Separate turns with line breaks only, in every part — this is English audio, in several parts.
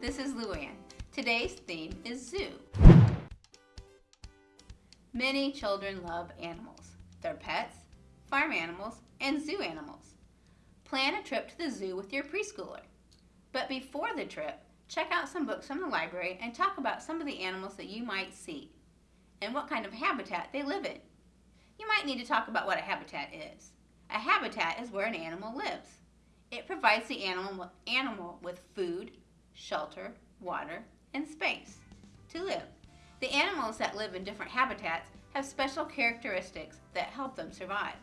this is Luann. Today's theme is zoo. Many children love animals, their pets, farm animals, and zoo animals. Plan a trip to the zoo with your preschooler. But before the trip, check out some books from the library and talk about some of the animals that you might see and what kind of habitat they live in. You might need to talk about what a habitat is. A habitat is where an animal lives. It provides the animal, animal with food, shelter, water, and space to live. The animals that live in different habitats have special characteristics that help them survive.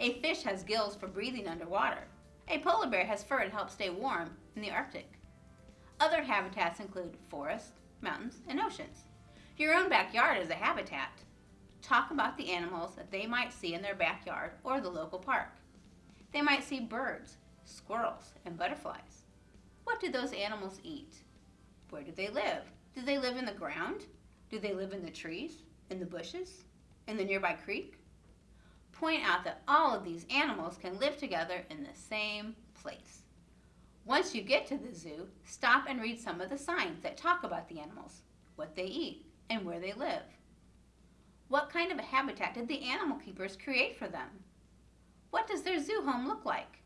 A fish has gills for breathing underwater. A polar bear has fur to help stay warm in the Arctic. Other habitats include forests, mountains, and oceans. Your own backyard is a habitat. Talk about the animals that they might see in their backyard or the local park. They might see birds, squirrels, and butterflies. What do those animals eat? Where do they live? Do they live in the ground? Do they live in the trees? In the bushes? In the nearby creek? Point out that all of these animals can live together in the same place. Once you get to the zoo, stop and read some of the signs that talk about the animals, what they eat, and where they live. What kind of a habitat did the animal keepers create for them? What does their zoo home look like?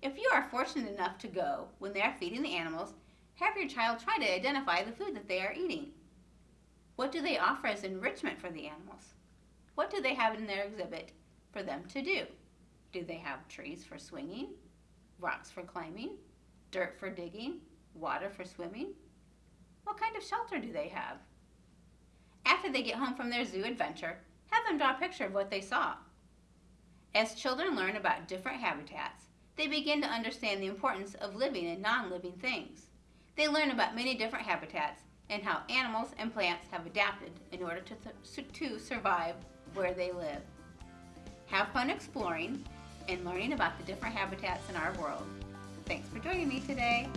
If you are fortunate enough to go when they are feeding the animals, have your child try to identify the food that they are eating. What do they offer as enrichment for the animals? What do they have in their exhibit for them to do? Do they have trees for swinging, rocks for climbing, dirt for digging, water for swimming? What kind of shelter do they have? After they get home from their zoo adventure, have them draw a picture of what they saw. As children learn about different habitats, they begin to understand the importance of living in non-living things. They learn about many different habitats and how animals and plants have adapted in order to, to survive where they live. Have fun exploring and learning about the different habitats in our world. Thanks for joining me today.